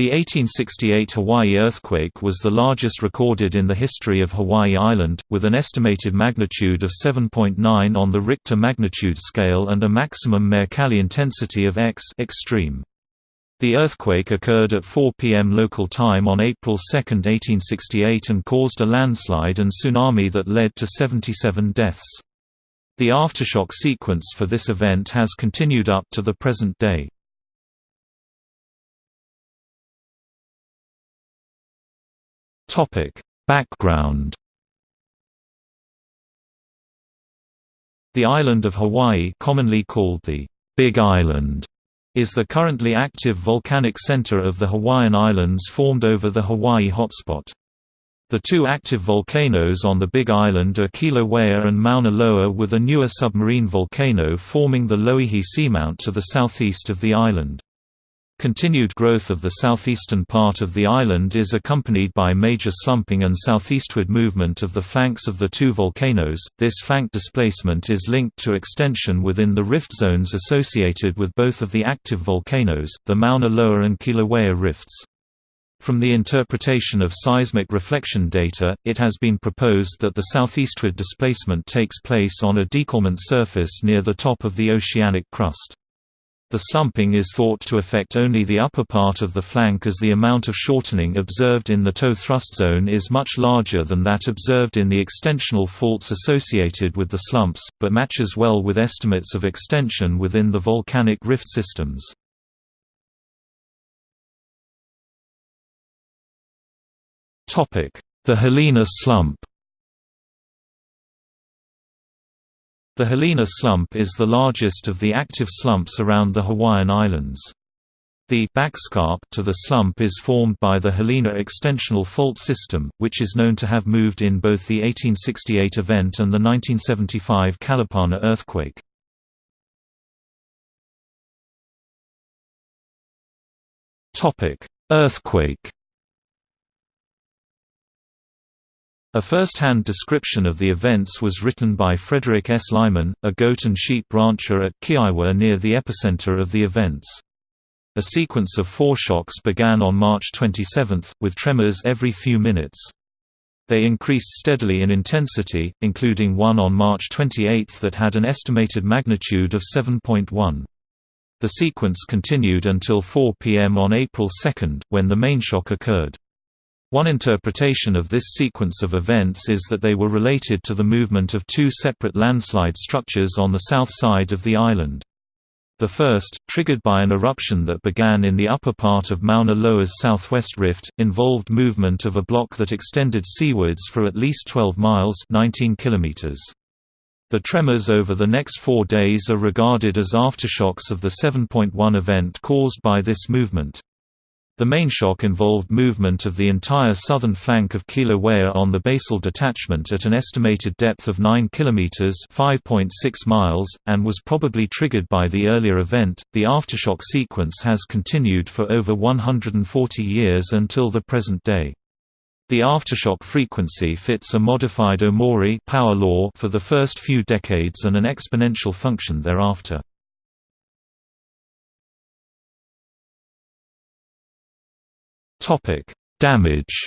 The 1868 Hawaii earthquake was the largest recorded in the history of Hawaii Island, with an estimated magnitude of 7.9 on the Richter magnitude scale and a maximum Mercalli intensity of X extreme. The earthquake occurred at 4 p.m. local time on April 2, 1868 and caused a landslide and tsunami that led to 77 deaths. The aftershock sequence for this event has continued up to the present day. Topic: Background. The island of Hawaii, commonly called the Big Island, is the currently active volcanic center of the Hawaiian Islands formed over the Hawaii hotspot. The two active volcanoes on the Big Island are Kilauea and Mauna Loa with a newer submarine volcano forming the Loihi Seamount to the southeast of the island. Continued growth of the southeastern part of the island is accompanied by major slumping and southeastward movement of the flanks of the two volcanoes. This flank displacement is linked to extension within the rift zones associated with both of the active volcanoes, the Mauna Loa and Kilauea rifts. From the interpretation of seismic reflection data, it has been proposed that the southeastward displacement takes place on a décollement surface near the top of the oceanic crust. The slumping is thought to affect only the upper part of the flank as the amount of shortening observed in the toe thrust zone is much larger than that observed in the extensional faults associated with the slumps, but matches well with estimates of extension within the volcanic rift systems. The Hilina slump The Hilina slump is the largest of the active slumps around the Hawaiian Islands. The backscarp to the slump is formed by the Hilina extensional fault system, which is known to have moved in both the 1868 event and the 1975 Kalapana earthquake. Earthquake A first-hand description of the events was written by Frederick S. Lyman, a goat and sheep rancher at Keaiwa near the epicenter of the events. A sequence of foreshocks began on March 27, with tremors every few minutes. They increased steadily in intensity, including one on March 28 that had an estimated magnitude of 7.1. The sequence continued until 4 p.m. on April 2, when the main shock occurred. One interpretation of this sequence of events is that they were related to the movement of two separate landslide structures on the south side of the island. The first, triggered by an eruption that began in the upper part of Mauna Loa's southwest rift, involved movement of a block that extended seawards for at least 12 miles 19 kilometers. The tremors over the next four days are regarded as aftershocks of the 7.1 event caused by this movement. The main shock involved movement of the entire southern flank of Kilauea on the basal detachment at an estimated depth of 9 km (5.6 miles) and was probably triggered by the earlier event. The aftershock sequence has continued for over 140 years until the present day. The aftershock frequency fits a modified Omori power law for the first few decades and an exponential function thereafter. Topic: Damage.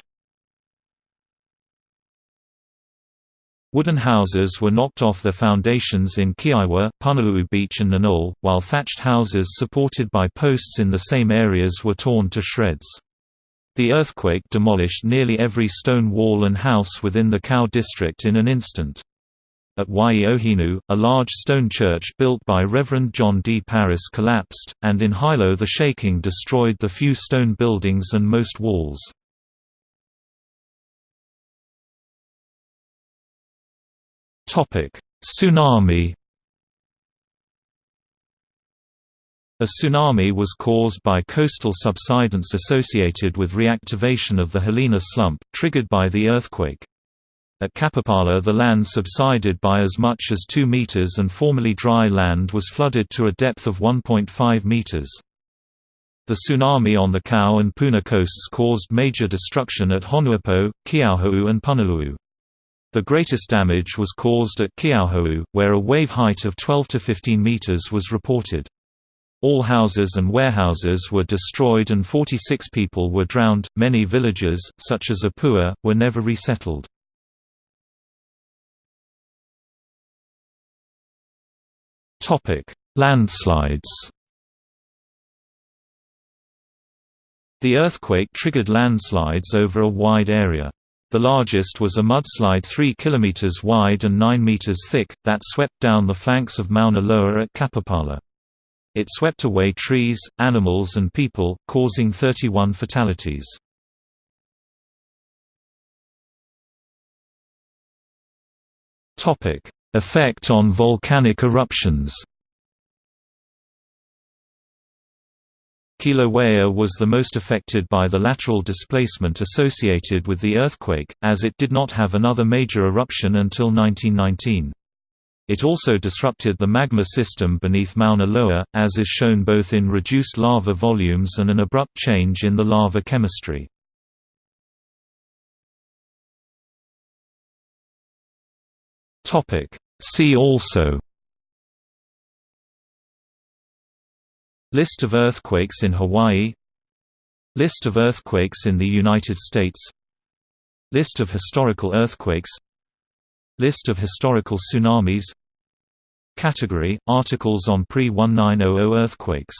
Wooden houses were knocked off their foundations in Keaiwa, Punaluu Beach and Ninole, while thatched houses supported by posts in the same areas were torn to shreds. The earthquake demolished nearly every stone wall and house within the Kau district in an instant. At Waiohinu, a large stone church built by Reverend John D. Paris collapsed, and in Hilo the shaking destroyed the few stone buildings and most walls. Tsunami A tsunami was caused by coastal subsidence associated with reactivation of the Hilina slump, triggered by the earthquake. At Kapapala the land subsided by as much as 2 meters and formerly dry land was flooded to a depth of 1.5 meters. The tsunami on the Kau and Puna coasts caused major destruction at Honuapo, Keauhou and Punaluu. The greatest damage was caused at Keauhou, where a wave height of 12 to 15 meters was reported. All houses and warehouses were destroyed and 46 people were drowned. Many villages, such as Apua, were never resettled. Landslides. The earthquake triggered landslides over a wide area. The largest was a mudslide 3 km wide and 9 meters thick, that swept down the flanks of Mauna Loa at Kapapala. It swept away trees, animals and people, causing 31 fatalities. Effect on volcanic eruptions Kilauea was the most affected by the lateral displacement associated with the earthquake, as it did not have another major eruption until 1919. It also disrupted the magma system beneath Mauna Loa, as is shown both in reduced lava volumes and an abrupt change in the lava chemistry. See also. List of earthquakes in Hawaii. List of earthquakes in the United States. List of historical earthquakes. List of historical tsunamis. Category – Articles on pre-1900 earthquakes